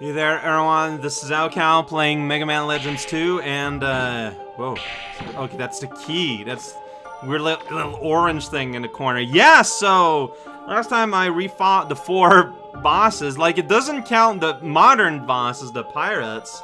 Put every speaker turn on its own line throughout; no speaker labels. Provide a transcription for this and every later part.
Hey there, everyone. This is raocow playing Mega Man Legends 2, and, uh, whoa. Okay, that's the key. That's weird little, little orange thing in the corner. Yeah, so, last time I refought the four bosses, like, it doesn't count the modern bosses, the pirates,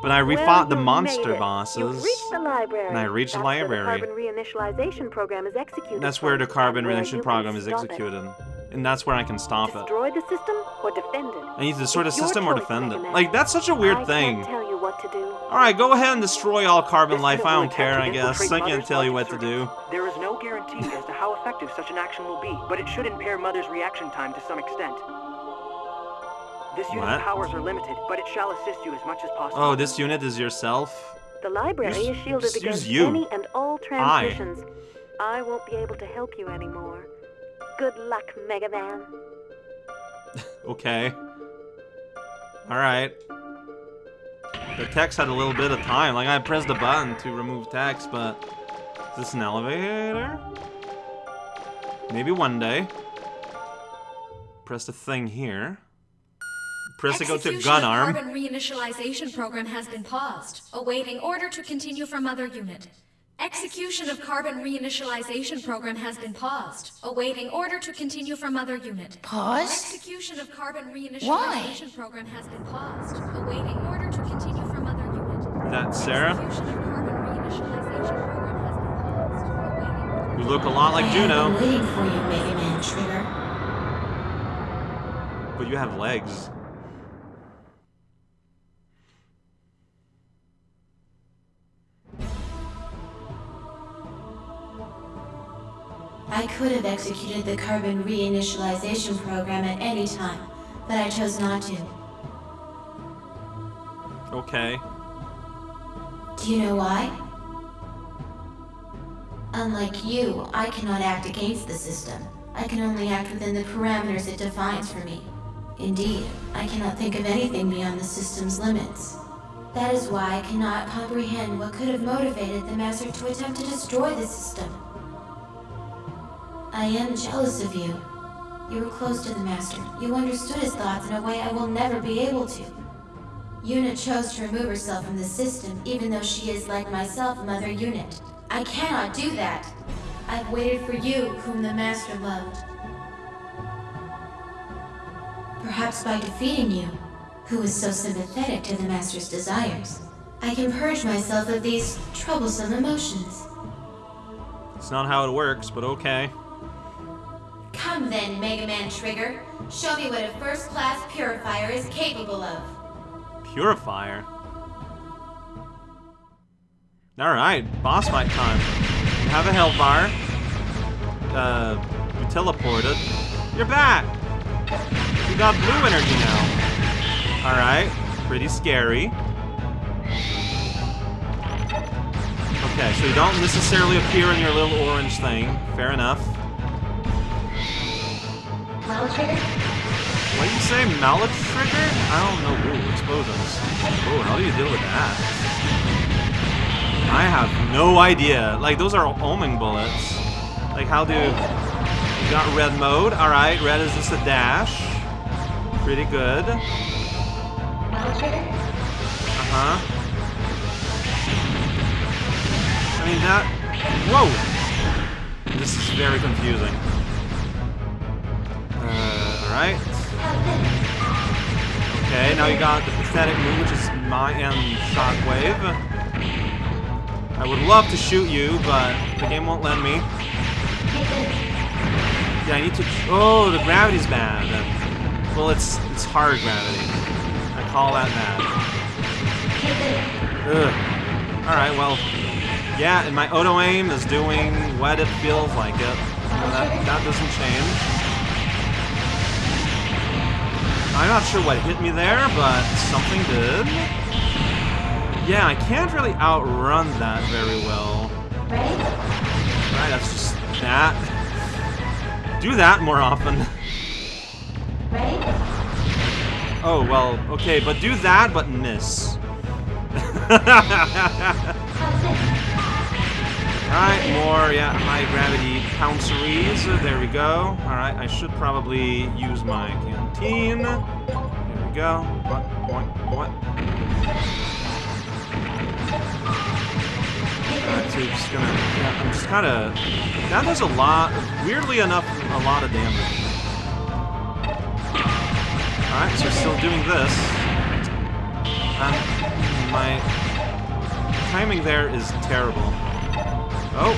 but I refought
well,
the monster bosses.
The library.
And I reached
That's
the library.
Where the carbon reinitialization program is executed.
That's where the carbon
and where
reduction
you
program is executed. And that's where I can stop it.
Destroy the system or defend it.
I need to destroy the
It's your
system or defend it. Like, that's such a weird
I
thing.
Tell you what to do.
Alright, go ahead and destroy all carbon
This
life. I don't care, I guess. I can't tell you what to do.
There is no guarantee as to how effective such an action will be, but it should impair Mother's reaction time to some extent. This unit's
What?
powers are limited, but it shall assist you as much as possible.
Oh, this unit is yourself?
The library
Use-
is shielded against
you.
any and all transmissions. I won't be able to help you anymore. Good luck, Mega Man.
Okay. Alright. The text had a little bit of time. Like, I pressed the button to remove text, but... Is this an elevator? Maybe one day. Press the thing here. Press to go to
Execution
gun
of
arm.
Carbon reinitialization program has been paused, awaiting order to continue from other unit. Execution of carbon reinitialization program has been paused, awaiting order to continue from other unit.
Paused?
Execution of carbon reinitialization
Why?
program has been paused, awaiting order to continue from other unit.
That Sera?
Execution of carbon reinitialization program has been paused.
You look a lot like
I
Juno,
have been waiting for you, Mega Man Trigger.
but you have legs.
I could have executed the carbon reinitialization program at any time, but I chose not to.
Okay.
Do you know why? Unlike you, I cannot act against the system. I can only act within the parameters it defines for me. Indeed, I cannot think of anything beyond the system's limits. That is why I cannot comprehend what could have motivated the Master to attempt to destroy the system. I am jealous of you. You were close to the Master. You understood his thoughts in a way I will never be able to. Unit chose to remove herself from the system, even though she is, like myself, Mother Unit. I cannot do that. I've waited for you, whom the Master loved. Perhaps by defeating you, who is so sympathetic to the Master's desires, I can purge myself of these troublesome emotions.
It's not how it works, but okay.
Come then, Mega Man Trigger. Show me what a first-class purifier is capable of.
Purifier. Alright, boss fight time. You have a bar. Uh, you teleported. You're back! You got blue energy now. Alright, pretty scary. Okay, so you don't necessarily appear in your little orange thing. Fair enough. What do you say, mallet trigger? I don't know. Ooh, explosions. Ooh, how do you deal with that? I have no idea. Like, those are homing bullets. Like, how do... You got red mode. Alright, red is just a dash. Pretty good. Uh-huh. I mean, that... Whoa! This is very confusing. Alright. Okay, now you got the pathetic move, which is my end shockwave. I would love to shoot you, but the game won't let me. Yeah, I need to. Oh, the gravity's bad. Well, it's it's hard gravity. I call that bad. Ugh. All right, well, yeah, and my auto aim is doing what it feels like it. That that doesn't change. I'm not sure what hit me there, but something did. Yeah, I can't really outrun that very well. Right, that's just that. Do that more often. Oh, well, okay, but do that, but miss. Alright, more, yeah, high gravity pounceries. There we go. Alright, I should probably use my canteen. Go. What? What? What? Uh, alright, so just gonna... Yeah, I'm just kind of... That does a lot... Weirdly enough, a lot of damage. Alright, so still doing this. My timing there is terrible. Oh!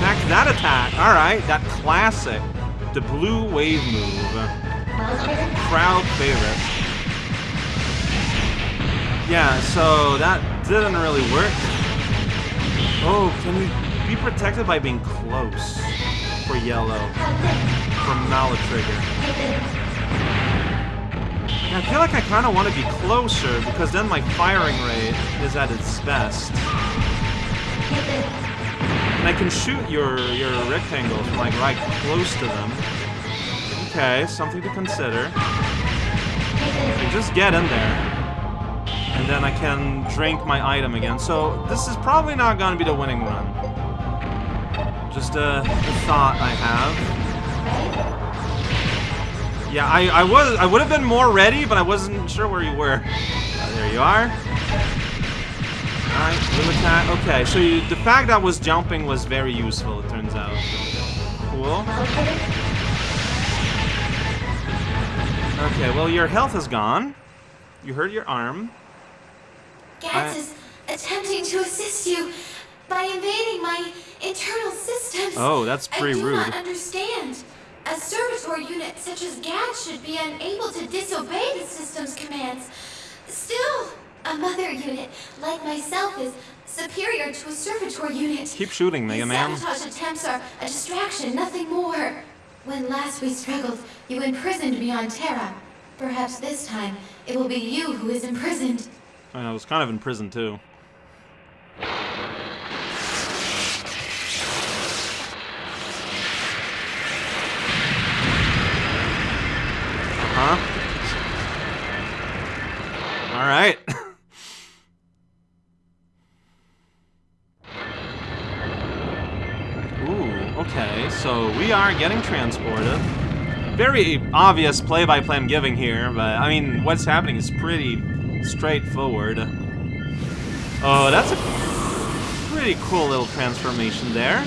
Back that attack! Alright, that classic. The blue wave move. Crowd favorite. Yeah, so that didn't really work. Oh, can you be protected by being close for yellow from Malatrigger? Yeah, I feel like I kind of want to be closer because then my firing rate is at its best. And I can shoot your your rectangles from like right close to them. Okay, something to consider. Just get in there. And then I can drink my item again. So this is probably not going to be the winning run. Just a, a thought I have. Yeah, I, I was I would have been more ready, but I wasn't sure where you were. Uh, there you are. Alright, little attack. Okay, so you, the fact that I was jumping was very useful, it turns out. Cool. Okay, well your health is gone. You hurt your arm.
Gatz
I-
is attempting to assist you by invading my internal systems.
Oh, that's pretty rude.
I do
rude.
not understand. A servitor unit such as Gatz should be unable to disobey the system's commands. Still, a mother unit like myself is superior to a servitor unit.
Keep shooting, Mega Man.
sabotage attempts are a distraction, nothing more. When last we struggled, you imprisoned me on Terra. Perhaps this time it will be you who is imprisoned.
I was kind of in prison too. Uh-huh. Alright. Ooh, okay, so we are getting transported. Very obvious play-by-play I'm giving here, but I mean, what's happening is pretty straightforward. Oh, that's a pretty cool little transformation there.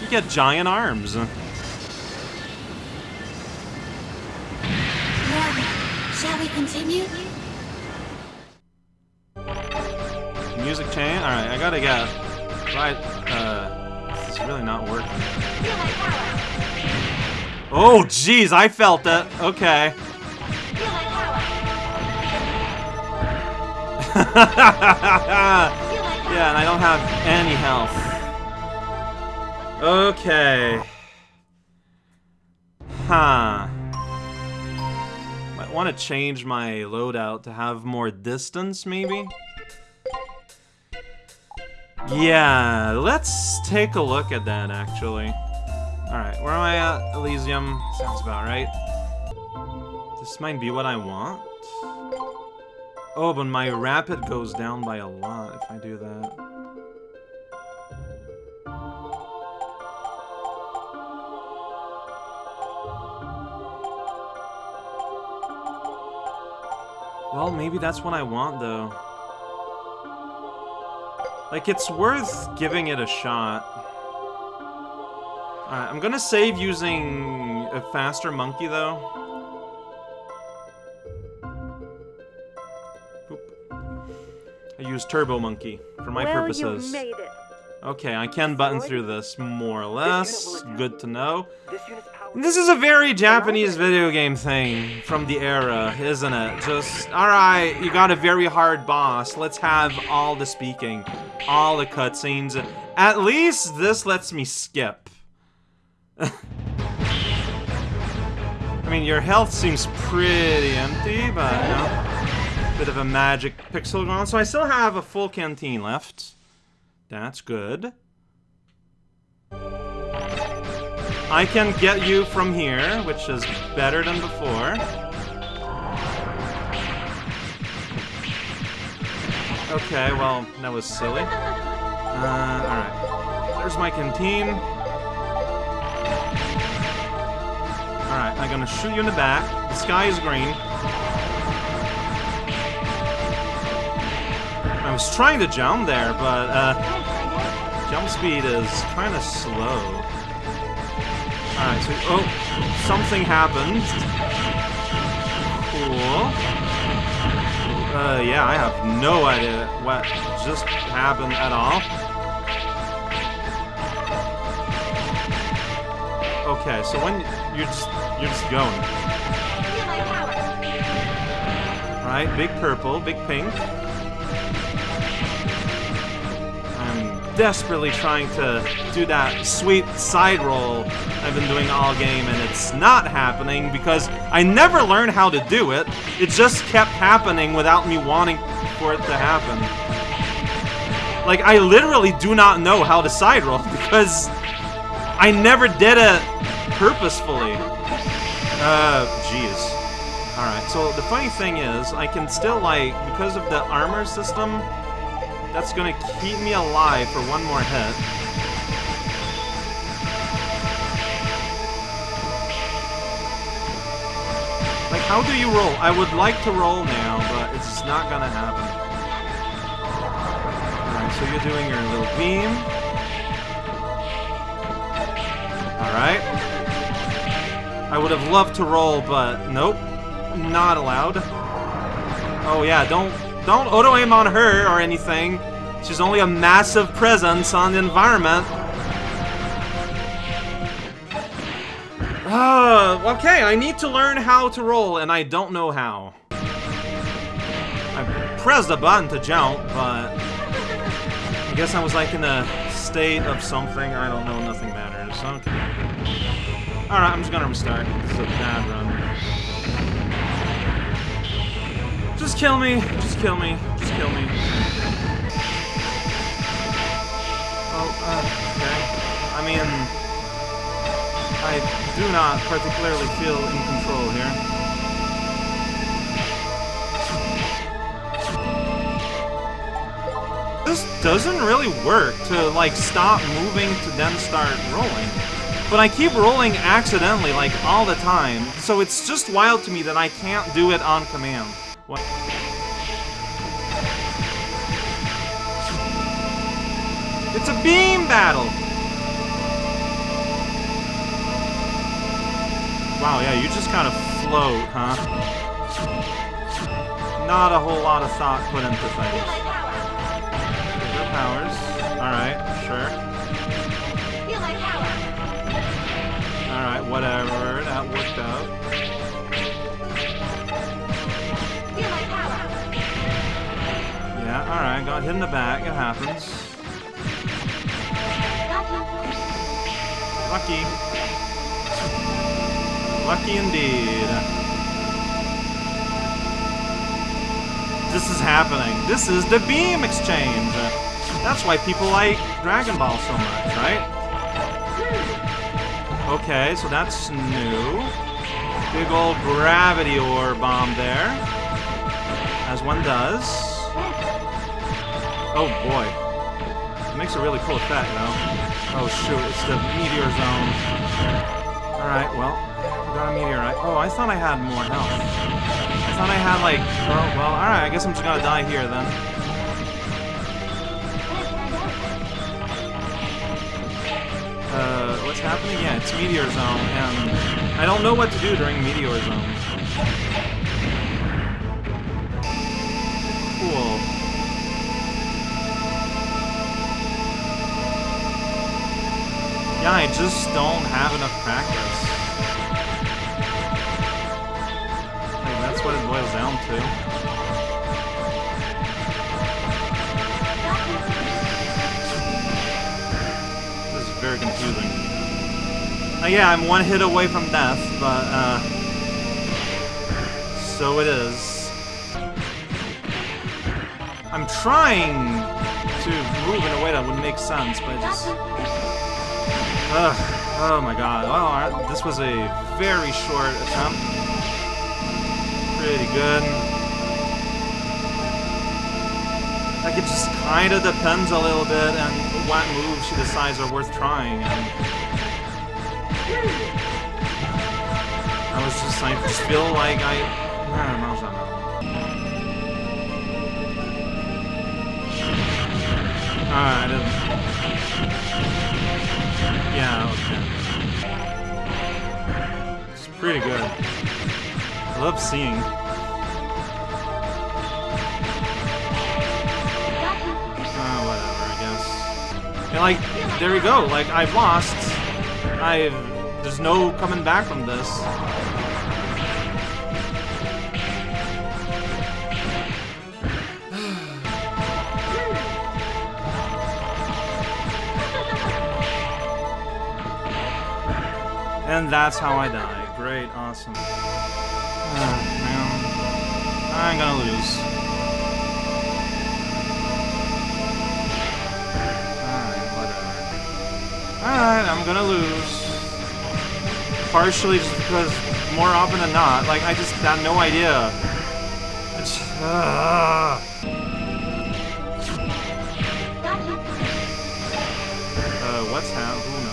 You get giant arms.
Shall we continue?
Music chain? Alright, I gotta get... Right, uh... Is really not working. Oh, jeez, I felt it. Okay. yeah, and I don't have any health. Okay. Huh. Might want to change my loadout to have more distance, maybe? Yeah, let's take a look at that, actually. Alright, where am I at? Elysium. Sounds about right. This might be what I want. Oh, but my rapid goes down by a lot if I do that. Well, maybe that's what I want, though. Like, it's worth giving it a shot. Alright, I'm gonna save using a faster monkey, though. Boop. I use Turbo Monkey for my
well,
purposes.
you made it.
Okay, I can button through this, more or less. Good to know.
This unit's power.
This is a very Japanese video game thing from the era, isn't it? Just, alright, you got a very hard boss. Let's have all the speaking, all the cutscenes. At least this lets me skip. I mean, your health seems pretty empty, but, you know, bit of a magic pixel gone. So I still have a full canteen left. That's good. I can get you from here, which is better than before. Okay, well, that was silly. Uh, alright. There's my canteen. Alright, I'm gonna shoot you in the back. The sky is green. I was trying to jump there, but uh, jump speed is kind of slow. Alright, so, oh, something happened. Cool. Uh, yeah, I have no idea what just happened at all. Okay, so when you're just you're just going. Right, big purple, big pink. I'm desperately trying to do that sweet side roll I've been doing all game, and it's not happening because I never learned how to do it. It just kept happening without me wanting for it to happen. Like, I literally do not know how to side roll because I never did it purposefully. Uh, jeez. Alright, so the funny thing is, I can still, like, because of the armor system, that's gonna keep me alive for one more hit. Like, how do you roll? I would like to roll now, but it's just not gonna happen. Alright, so you're doing your little beam. Alright. I would have loved to roll, but nope. Not allowed. Oh yeah, don't don't auto aim on her or anything. She's only a massive presence on the environment. Uh, okay, I need to learn how to roll, and I don't know how. I pressed the button to jump, but I guess I was like in a state of something. I don't know, nothing matters. Okay. Alright, I'm just gonna restart. This is a bad run. Just kill me. Just kill me. Just kill me. Oh, uh, okay. I mean, I do not particularly feel in control here. This doesn't really work to, like, stop moving to then start rolling. But I keep rolling accidentally, like, all the time. So it's just wild to me that I can't do it on command. What? It's a beam battle! Wow, yeah, you just kind of float, huh? Not a whole lot of thought put into things. Your powers. Alright, sure. Alright, whatever. That worked out. Yeah, alright, got hit in the back. It happens. Lucky. Lucky indeed. This is happening. This is the beam exchange. That's why people like Dragon Ball so much, right? Okay, so that's new. Big old gravity ore bomb there. As one does. Oh boy. It makes a really cool effect, though. Oh shoot, it's the meteor zone. Alright, well, got a meteorite. Oh, I thought I had more health. I thought I had like, oh, well, alright, I guess I'm just gonna die here then. Happening? Yeah, it's Meteor Zone, and I don't know what to do during Meteor Zone. Cool. Yeah, I just don't have enough practice. Like, that's what it boils down to. Uh, yeah, I'm one hit away from death, but, uh... So it is. I'm trying to move in a way that would make sense, but it just... Ugh. Oh my god. Well, this was a very short attempt. Pretty good. Like, it just kind of depends a little bit on what moves she decides are worth trying. And I was just, I just feel like I, I don't know, know. Alright, I didn't. Yeah, okay. It's pretty good. I love seeing. Uh, whatever, I guess. And like, there we go. Like, I've lost. I've. There's no coming back from this. And that's how I die. Great, awesome. Ah, man. I'm gonna lose. Alright, I'm gonna lose. Partially just because more often than not, like, I just have no idea. Ah. Uh, what's happening?